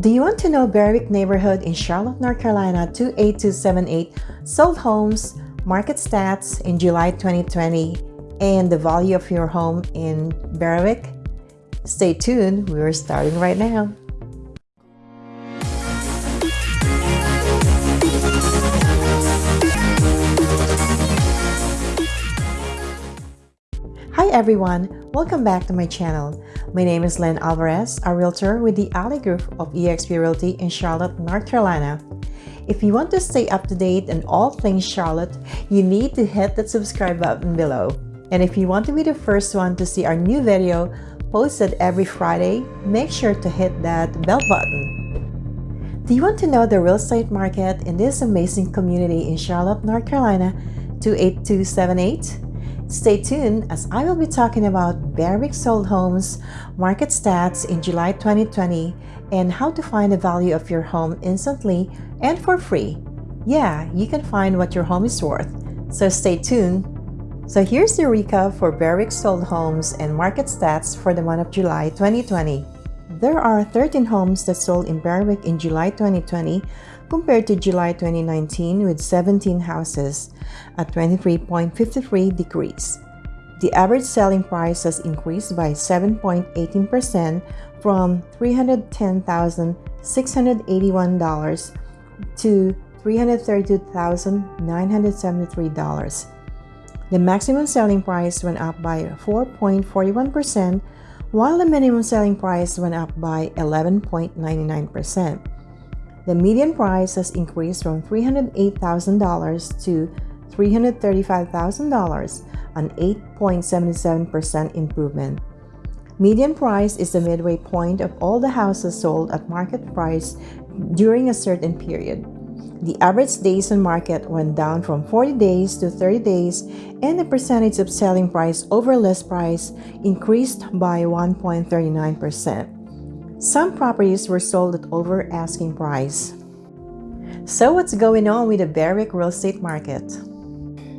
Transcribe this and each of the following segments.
Do you want to know Berewick neighborhood in Charlotte, North Carolina 28278 sold homes, market stats in July 2020, and the value of your home in Berewick? Stay tuned, we're starting right now. Everyone, welcome back to my channel. My name is Len Alvarez, a realtor with the Alley Group of eXp Realty in Charlotte, North Carolina. If you want to stay up to date on all things Charlotte, you need to hit that subscribe button below. And if you want to be the first one to see our new video posted every Friday, make sure to hit that bell button. Do you want to know the real estate market in this amazing community in Charlotte, North Carolina 28278? Stay tuned as I will be talking about Berewick sold homes, market stats in July 2020, and how to find the value of your home instantly and for free. Yeah, you can find what your home is worth, so stay tuned. So here's the recap for Berewick sold homes and market stats for the month of July 2020. There are 13 homes that sold in Berewick in July 2020 compared to July 2019 with 17 houses, a 23.53 decrease. The average selling price has increased by 7.18% from $310,681 to $332,973. The maximum selling price went up by 4.41%, while the minimum selling price went up by 11.99%. The median price has increased from $308,000 to $335,000, an 8.77% improvement. Median price is the midway point of all the houses sold at market price during a certain period. The average days on market went down from 40 days to 30 days and the percentage of selling price over list price increased by 1.39%. Some properties were sold at over asking price. So what's going on with the Berewick real estate market?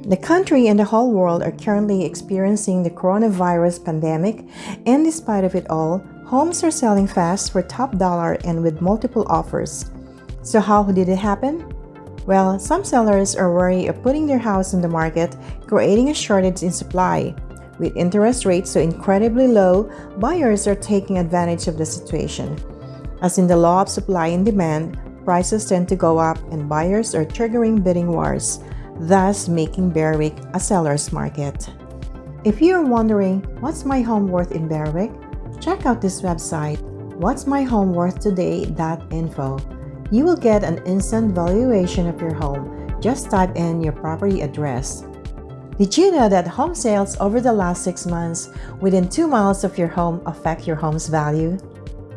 The country and the whole world are currently experiencing the coronavirus pandemic and despite of it all, homes are selling fast for top dollar and with multiple offers. So how did it happen? Well, some sellers are worried of putting their house on the market, creating a shortage in supply. With interest rates so incredibly low, buyers are taking advantage of the situation. As in the law of supply and demand, prices tend to go up and buyers are triggering bidding wars, thus making Berewick a seller's market. If you are wondering, what's my home worth in Berewick? Check out this website, what'smyhomeworthtoday.info. You will get an instant valuation of your home. Just type in your property address. Did you know that home sales over the last six months within two miles of your home affect your home's value?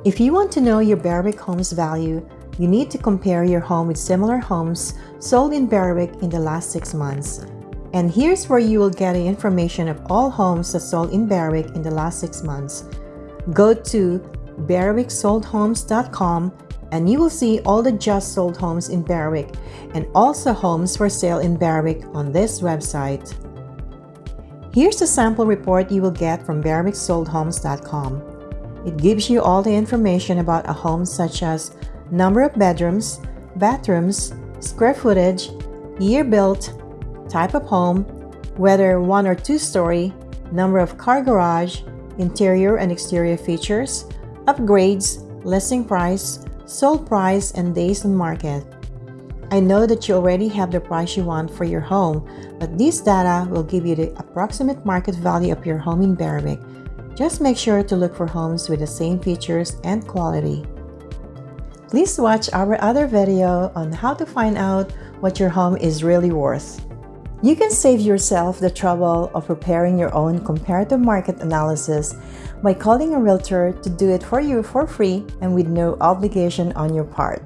If you want to know your Berewick home's value, you need to compare your home with similar homes sold in Berewick in the last six months. And here's where you will get the information of all homes that sold in Berewick in the last six months. Go to berwicksoldhomes.com and you will see all the just sold homes in Berewick and also homes for sale in Berewick on this website. Here's a sample report you will get from berwicksoldhomes.com. It gives you all the information about a home such as number of bedrooms, bathrooms, square footage, year built, type of home, whether one or two story, number of car garage, interior and exterior features, upgrades, listing price, sold price, and days on market. I know that you already have the price you want for your home, but this data will give you the approximate market value of your home in Berewick. Just make sure to look for homes with the same features and quality. Please watch our other video on how to find out what your home is really worth. You can save yourself the trouble of preparing your own comparative market analysis by calling a realtor to do it for you for free and with no obligation on your part.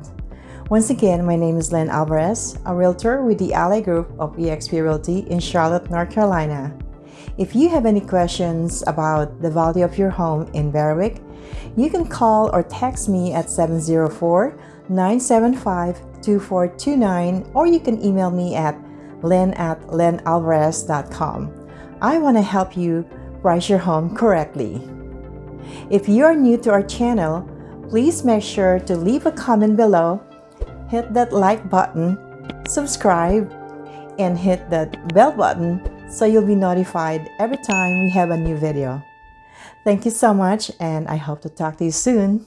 Once again, my name is Len Alvarez, a realtor with the Ally Group of eXp Realty in Charlotte, North Carolina. If you have any questions about the value of your home in Berewick, you can call or text me at 704-975-2429 or you can email me at len at lenalvarez.com. I want to help you price your home correctly. If you are new to our channel, Please make sure to leave a comment below, hit that like button, subscribe, and hit that bell button so you'll be notified every time we have a new video. Thank you so much and I hope to talk to you soon.